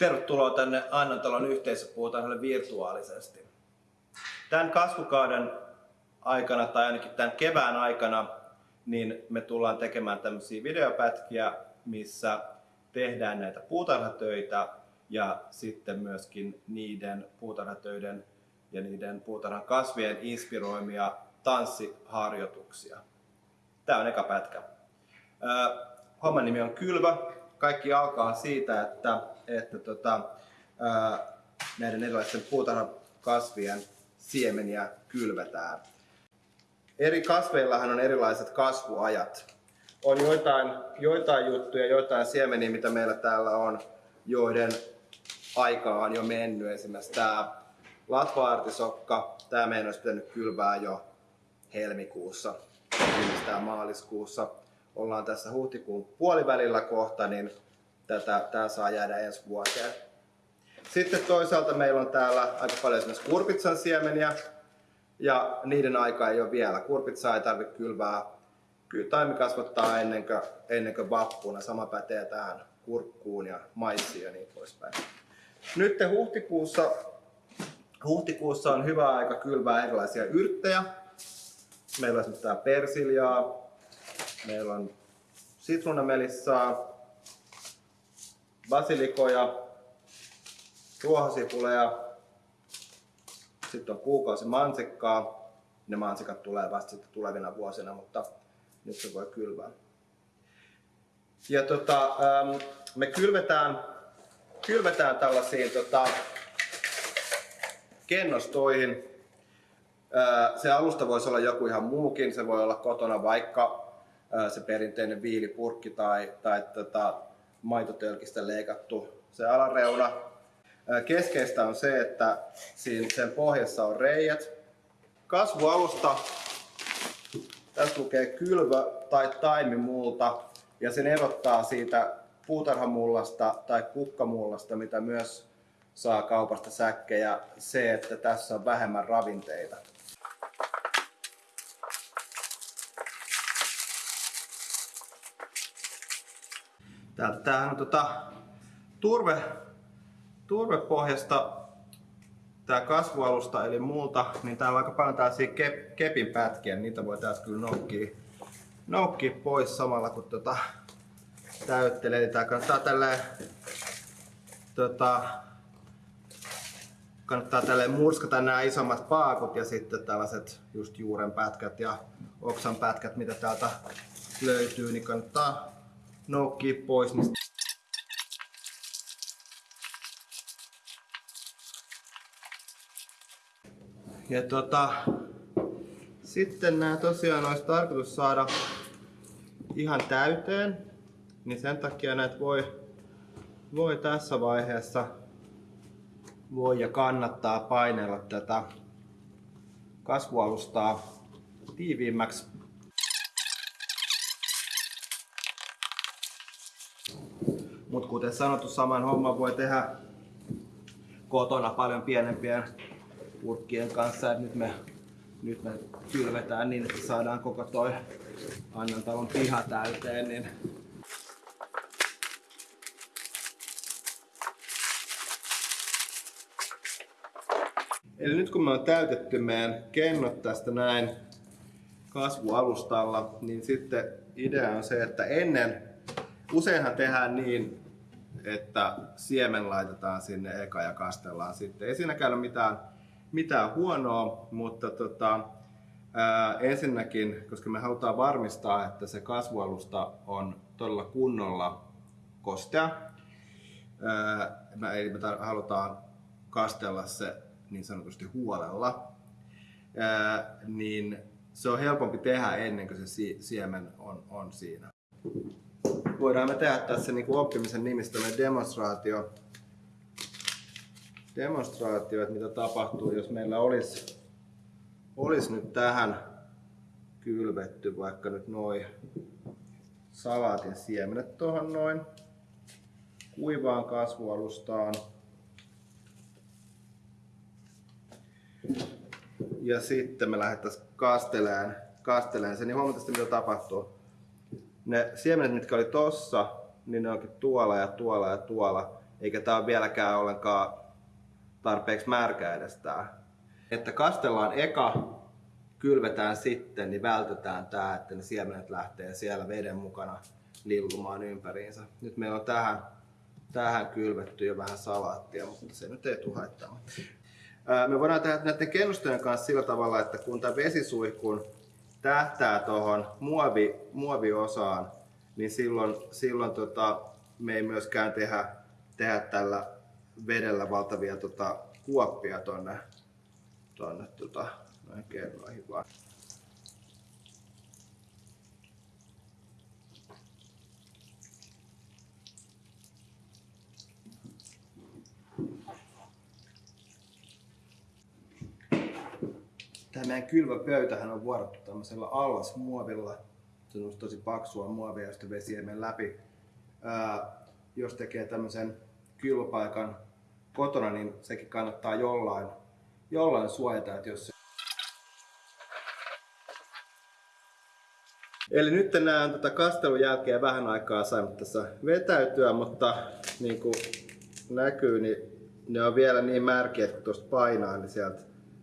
Tervetuloa tänne Annantalon yhteisöpuutarhalle virtuaalisesti. Tämän kasvukauden aikana tai ainakin tämän kevään aikana niin me tullaan tekemään tämmöisiä videopätkiä, missä tehdään näitä puutarhatöitä ja sitten myöskin niiden puutarhatöiden ja niiden puutarhan kasvien inspiroimia tanssiharjoituksia. Tämä on eka pätkä. Homman nimi on Kylvä. Kaikki alkaa siitä, että, että tota, näiden erilaisten puutarhakasvien siemeniä kylvetään. Eri kasveillahan on erilaiset kasvuajat. On joitain, joitain juttuja, joitain siemeniä, mitä meillä täällä on, joiden aika on jo mennyt. Esimerkiksi tämä latva-artisokka, tämä meidän olisi pitänyt kylvää jo helmikuussa, viimeistään maaliskuussa. Ollaan tässä huhtikuun puolivälillä kohta, niin tätä, tämä saa jäädä ensi vuoteen. Sitten toisaalta meillä on täällä aika paljon esimerkiksi kurpitsan siemeniä, ja niiden aika ei ole vielä. Kurpitsaa ei tarvitse kylvää. Kyllä taimi kasvattaa ennen kuin, ennen kuin vappuna. Sama pätee tähän kurkkuun ja maissiin ja niin poispäin. Nyt huhtikuussa, huhtikuussa on hyvä aika kylvää erilaisia yrttejä. Meillä on esimerkiksi tää persiljaa, meillä on sitruunamelissaa, basilikoja, ruohosipuleja, sitten on kuukausi mansikkaa. Ne mansikat tulee vasta sitten tulevina vuosina, mutta nyt se voi kylvää. Ja tota, me kylvetään, kylvetään tällaisiin tota, kennostoihin. Se alusta voisi olla joku ihan muukin. Se voi olla kotona vaikka se perinteinen viilipurkki tai, tai tota, maitotölkistä leikattu se alareuna Keskeistä on se, että siinä sen pohjassa on reijät. Kasvualusta, tässä lukee kylvö tai taimimulta ja sen erottaa siitä puutarhamullasta tai kukkamullasta, mitä myös saa kaupasta säkkejä, se, että tässä on vähemmän ravinteita. Tämähän on tota, turve turvepohjasta tämä kasvualusta eli muuta, niin täällä on aika paljon tällaisia kep, kepin pätkiä, niin niitä voi täältä kyllä noukkia, noukkia pois samalla kun tota, täyttelee. Eli tää kannattaa tälleen, tota, kannattaa tälleen murskata nämä isommat paakut ja sitten tällaiset just juuren pätkät ja oksan pätkät, mitä täältä löytyy, niin kannattaa noukkia pois niistä Ja tota, sitten nämä tosiaan olisi tarkoitus saada ihan täyteen, niin sen takia näitä voi, voi tässä vaiheessa voi ja kannattaa painella tätä kasvualustaa tiiviimmäksi. Mutta kuten sanottu, saman homman voi tehdä kotona paljon pienempien purkkien kanssa. Et nyt me, nyt me kylvetään niin, että saadaan koko toi Annantalon piha täyteen. Niin Eli nyt kun me on täytetty meidän kennot tästä näin kasvualustalla, niin sitten idea on se, että ennen, useinhan tehdään niin, että siemen laitetaan sinne eka ja kastellaan sitten. Ei siinäkään ole mitään mitään huonoa, mutta tota, ää, ensinnäkin, koska me halutaan varmistaa, että se kasvualusta on todella kunnolla kostea, ää, eli me halutaan kastella se niin sanotusti huolella, ää, niin se on helpompi tehdä ennen kuin se siemen on, on siinä. Voidaan me tehdä tässä niin kuin oppimisen nimistä demonstraatio demonstraatio, että mitä tapahtuu, jos meillä olisi, olisi nyt tähän kylvetty vaikka nyt noin salaatin siemenet tuohon noin kuivaan kasvualustaan. Ja sitten me lähdettäisiin kasteleen, kasteleen sen, niin huomataan mitä tapahtuu. Ne siemenet, mitkä oli tossa, niin ne onkin tuolla ja tuolla ja tuolla eikä tää ole vieläkään ollenkaan tarpeeksi märkä edes tää. Että kastellaan eka, kylvetään sitten, niin vältetään tää, että ne siemenet lähtee siellä veden mukana lillumaan ympäriinsä. Nyt meillä on tähän, tähän kylvetty jo vähän salaattia, mutta se nyt ei tule haittaamaan. Me voidaan tehdä näiden kennustojen kanssa sillä tavalla, että kun tämä vesisuihkun tähtää tuohon muovi, muoviosaan, niin silloin, silloin tota, me ei myöskään tehdä, tehdä tällä vedellä valtavia tota, kuoppia tuonne tonne tota, noihin kerroihin vaan. Tämä meidän kylväpöytähän on vuorattu tämmöisellä allasmuovilla. Se on tosi paksua muovia, josta vesi ei mene läpi. Ää, jos tekee tämmöisen kylväpaikan kotona, niin sekin kannattaa jollain, jollain suojata, että jos Eli nyt nämä on tätä kastelun jälkeen vähän aikaa saimme tässä vetäytyä, mutta niin kuin näkyy, niin ne on vielä niin märkiä, että kun tuosta painaa, niin sieltä,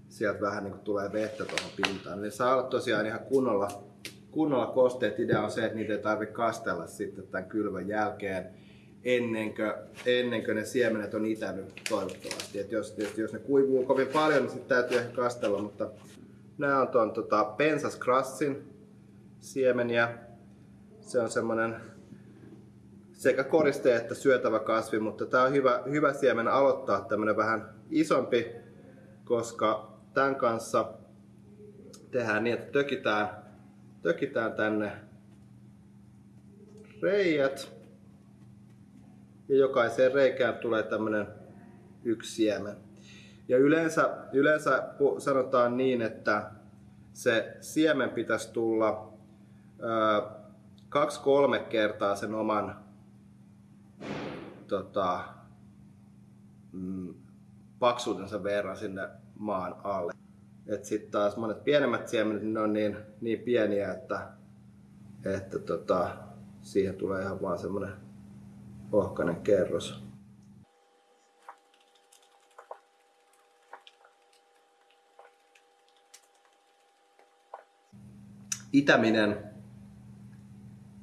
sieltä vähän niin kuin tulee vettä tuohon pintaan. Ne saa olla tosiaan ihan kunnolla, kunnolla kosteet. Idea on se, että niitä ei tarvitse kastella sitten tämän kylvön jälkeen ennen kuin, ennen kuin ne siemenet on itänyt toivottavasti. Et jos, jos, jos ne kuivuu kovin paljon, niin sitten täytyy ehkä kastella, mutta nämä on tuon tota, pensaskrassin siemeniä. Se on semmoinen sekä koriste että syötävä kasvi, mutta tämä on hyvä, hyvä siemen aloittaa tämmöinen vähän isompi, koska tämän kanssa tehdään niin, että tökitään, tökitään tänne reijät ja jokaiseen reikään tulee tämmöinen yksi siemen. Ja yleensä, yleensä sanotaan niin, että se siemen pitäisi tulla kaksi-kolme kertaa sen oman tota, mm, paksuutensa verran sinne maan alle. Sitten taas monet pienemmät siemenet, ne on niin, niin pieniä, että, että tota, siihen tulee ihan vaan semmoinen ohkainen kerros. Itäminen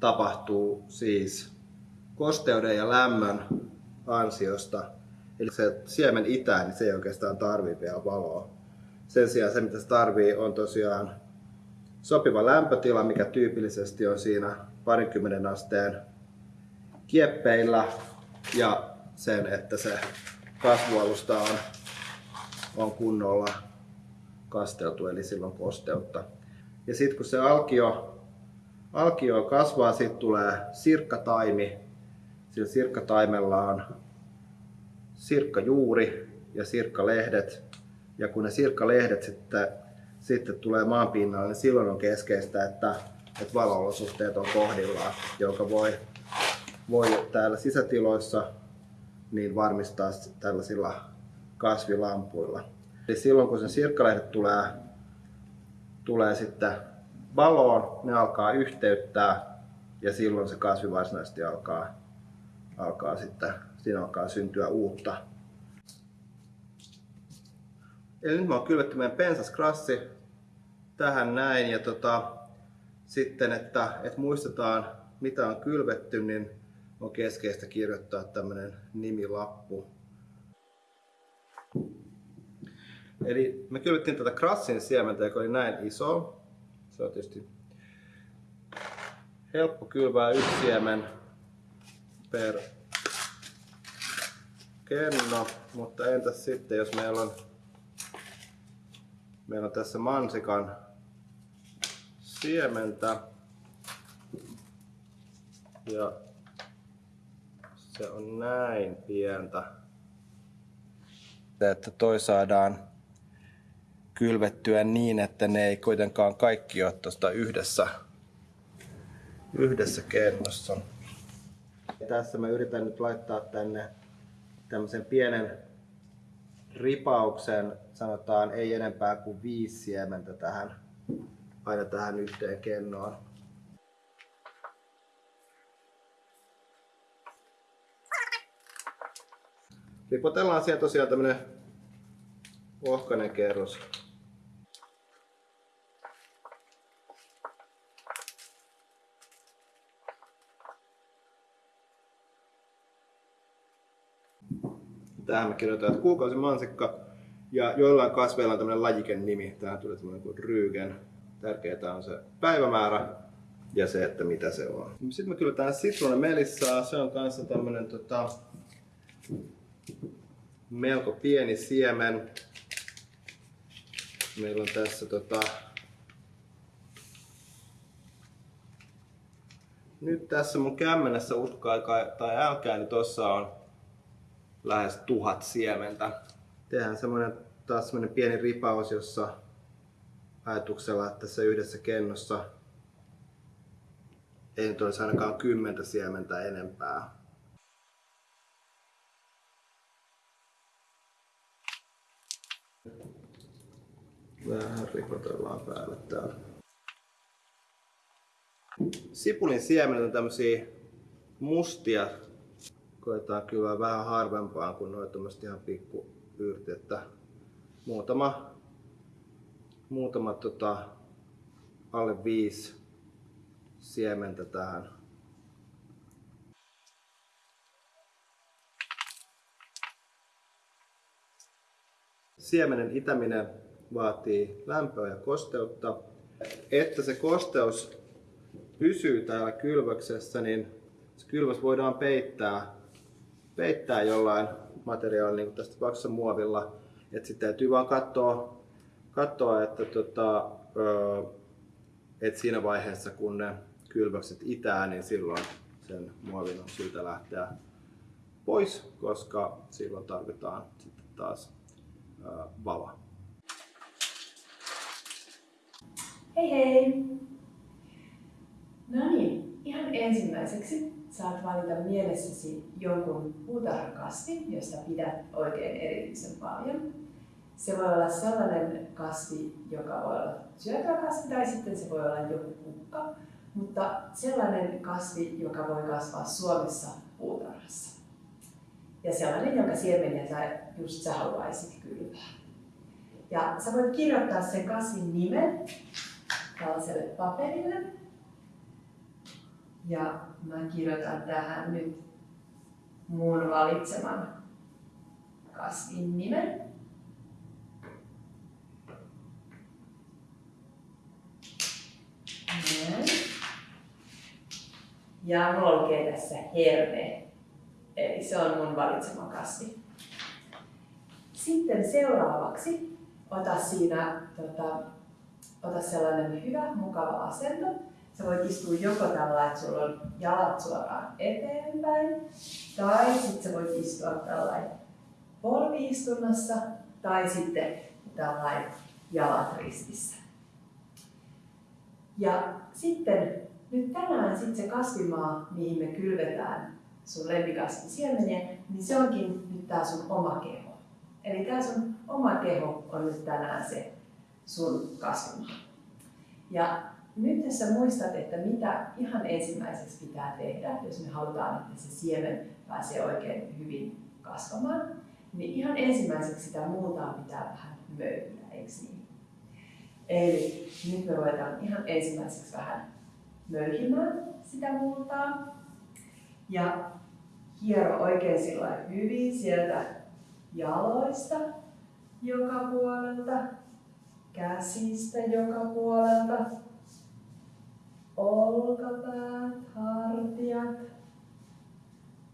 tapahtuu siis kosteuden ja lämmön ansiosta. Eli se siemen itää, niin se ei oikeastaan tarvii vielä valoa. Sen sijaan se, mitä se tarvii, on tosiaan sopiva lämpötila, mikä tyypillisesti on siinä parinkymmenen asteen kieppeillä ja sen, että se kasvualusta on, on kunnolla kasteltu, eli silloin kosteutta. Ja sitten kun se alkio, alkio kasvaa, sitten tulee sirkkataimi. Sillä sirkkataimella on sirkkajuuri ja sirkkalehdet. Ja kun ne sirkkalehdet sitten, sitten tulee maanpinnalle, niin silloin on keskeistä, että, että valoolosuhteet on kohdillaan, joka voi voi täällä sisätiloissa niin varmistaa tällaisilla kasvilampuilla. Eli silloin kun sen sirkkalehdet tulee, tulee sitten valoon, ne alkaa yhteyttää ja silloin se kasvi varsinaisesti alkaa, alkaa sitten, siinä alkaa syntyä uutta. Eli nyt mä oon kylvetty meidän pensaskrassi tähän näin ja tota, sitten, että, että muistetaan mitä on kylvetty, niin on keskeistä kirjoittaa tämmöinen nimilappu. Eli me kylvettiin tätä krassin siementä, joka oli näin iso. Se on tietysti helppo kylvää yksi siemen per kenno, mutta entäs sitten jos meillä on, meillä on tässä mansikan siementä ja se on näin pientä. Että toi saadaan kylvettyä niin, että ne ei kuitenkaan kaikki ole tuosta yhdessä, yhdessä kennossa. Tässä mä yritän nyt laittaa tänne tämmöisen pienen ripauksen, sanotaan ei enempää kuin viisi siementä tähän, aina tähän yhteen kennoon. ripotellaan siellä tosiaan tämmönen ohkainen kerros. Tähän me kirjoitetaan, että kuukausimansikka ja joillain kasveilla on tämmöinen lajiken nimi. Tähän tulee semmoinen kuin Rygen. Tärkeää on se päivämäärä ja se, että mitä se on. Sitten me kylvetään sitruunan melissaa. Se on kanssa tämmöinen tota, melko pieni siemen. Meillä on tässä tota, nyt tässä mun kämmenessä uskokaa tai älkää, niin tossa on lähes tuhat siementä. Tehdään semmoinen taas semmoinen pieni ripaus, jossa ajatuksella, että tässä yhdessä kennossa ei nyt olisi ainakaan kymmentä siementä enempää. Vähän ripotellaan päälle täällä. Sipulin siemenet on tämmösiä mustia. Koetaan kyllä vähän harvempaa kuin noita ihan pikku että muutama, muutama tota, alle viisi siementä tähän. Siemenen itäminen vaatii lämpöä ja kosteutta. Että se kosteus pysyy täällä kylvöksessä, niin se kylvös voidaan peittää, peittää jollain materiaalilla, niin tästä tapauksessa muovilla. Et sitten täytyy vaan katsoa, katsoa että tota, et siinä vaiheessa kun ne kylväkset itää, niin silloin sen muovin on syytä lähteä pois, koska silloin tarvitaan sitten taas valoa. Hei hei! No niin, ihan ensimmäiseksi saat valita mielessäsi jonkun puutarhakasvin, josta pidät oikein erityisen paljon. Se voi olla sellainen kasvi, joka voi olla syötävä tai sitten se voi olla joku kukka, mutta sellainen kasvi, joka voi kasvaa Suomessa puutarhassa. Ja sellainen, jonka siemeniä sä just sä haluaisit kylvää. Ja sä voit kirjoittaa sen kasvin nimen tällaiselle paperille. Ja mä kirjoitan tähän nyt mun valitseman kasvin nimen. Ja mulla lukee tässä herne. Eli se on mun valitsema kasvi. Sitten seuraavaksi ota siinä, tota, ota sellainen hyvä, mukava asento. Sä voit istua joko tällä, että sulla on jalat suoraan eteenpäin, tai sitten sä voit istua tällä polviistunnassa, tai sitten tällä jalat ristissä. Ja sitten nyt tänään sitten se kasvimaa, mihin me kylvetään sun lempikasvin siemeniä, niin se onkin nyt tää sun oma keho. Eli tää sun oma keho on nyt tänään se sun kasvimaa. Ja nyt tässä muistat, että mitä ihan ensimmäiseksi pitää tehdä, jos me halutaan, että se siemen pääsee oikein hyvin kasvamaan, niin ihan ensimmäiseksi sitä muutaa pitää vähän möyhiä, eikö niin? Eli nyt me ruvetaan ihan ensimmäiseksi vähän möyhimään sitä multaa. Ja hiero oikein sillä hyvin sieltä jaloista joka puolelta, käsistä joka puolelta, olkapäät, hartiat.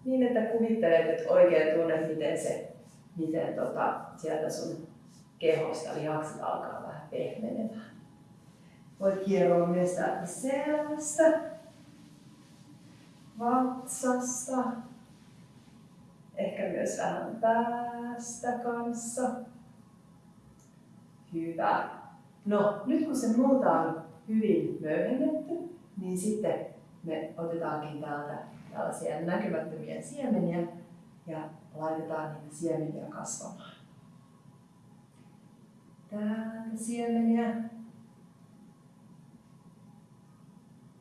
Niin, että kuvittelet, että oikein tunnet, miten se, miten tota, sieltä sun kehosta lihakset alkaa vähän pehmenemään. Voit hieroa myös täältä selvästä, vatsasta, ehkä myös vähän päästä kanssa. Hyvä. No, nyt kun se muuta on hyvin möyhennetty, niin sitten me otetaankin täältä tällaisia näkymättömiä siemeniä ja laitetaan niitä siemeniä kasvamaan. Täältä siemeniä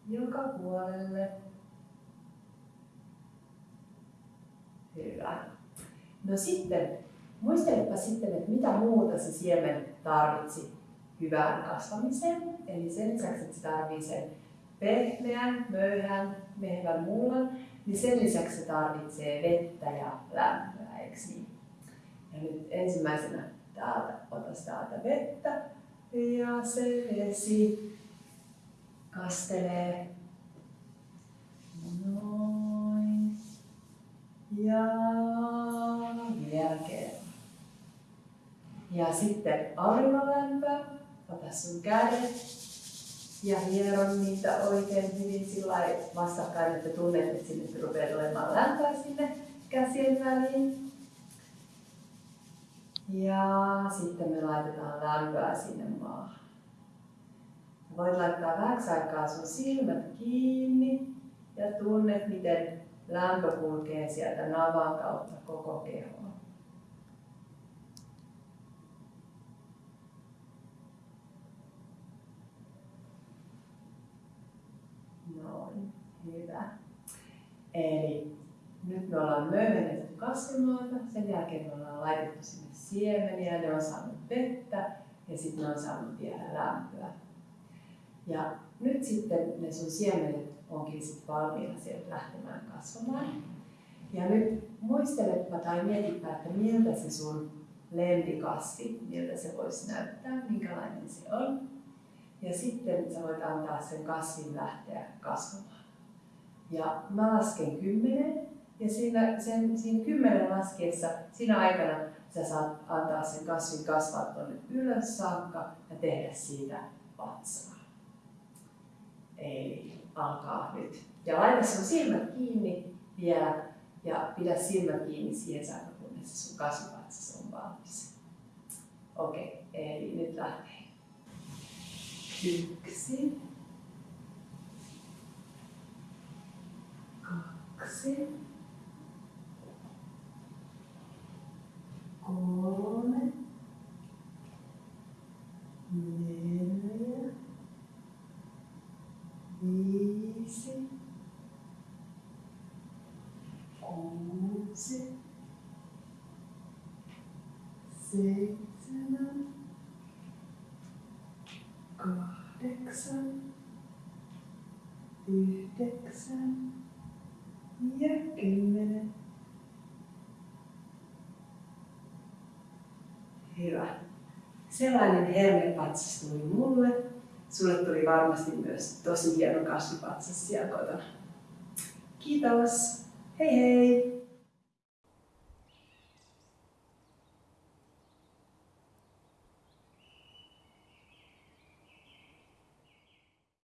joka puolelle. Hyvä. No sitten, muistelepa sitten, että mitä muuta se siemen tarvitsi hyvään kasvamiseen. Eli sen lisäksi, että se tarvitsee sen pehmeän, möyhän, mehevän mullan, niin sen lisäksi se tarvitsee vettä ja lämpöä, eikö niin? Ja nyt ensimmäisenä täältä, otas täältä vettä ja se vesi kastelee noin ja vielä kerran. Ja sitten auringonlämpöä, ota sun kädet ja hieron niitä oikein hyvin sillä vastakkain, että tunnet, että sinne rupeaa tulemaan lämpöä sinne käsien väliin. Ja sitten me laitetaan lämpöä sinne maahan. Voit laittaa vähäksi aikaa sun silmät kiinni ja tunnet, miten lämpö kulkee sieltä navan kautta koko kehoon. Noin, hyvä. Eli nyt me ollaan möyhennetty kasvimaata, sen jälkeen me ollaan laitettu sinne siemeniä, ne on saanut vettä ja sitten ne on saanut vielä lämpöä. Ja nyt sitten ne sun siemenet onkin sitten valmiina sieltä lähtemään kasvamaan. Ja nyt muistelepa tai mietipä, että miltä se sun lempikasvi, miltä se voisi näyttää, minkälainen se on. Ja sitten sä voit antaa sen kasvin lähteä kasvamaan. Ja mä lasken kymmenen ja siinä, sen, siinä kymmenen laskiessa, siinä aikana sä saat antaa sen kasvin kasvaa tuonne ylös saakka ja tehdä siitä vatsaa. Eli alkaa nyt. Ja laita sun silmät kiinni vielä ja pidä silmät kiinni siihen saakka, kunnes sun kasvivatsas on valmis. Okei, eli nyt lähtee. Yksi. 苦戦ごめん眠やいしおもせ切なコレクさんンディレクション Ja kymmenen. Hyvä. Sellainen hermepatsas tuli mulle. Sulle tuli varmasti myös tosi hieno kasvipatsas siellä kotona. Kiitos. Hei hei!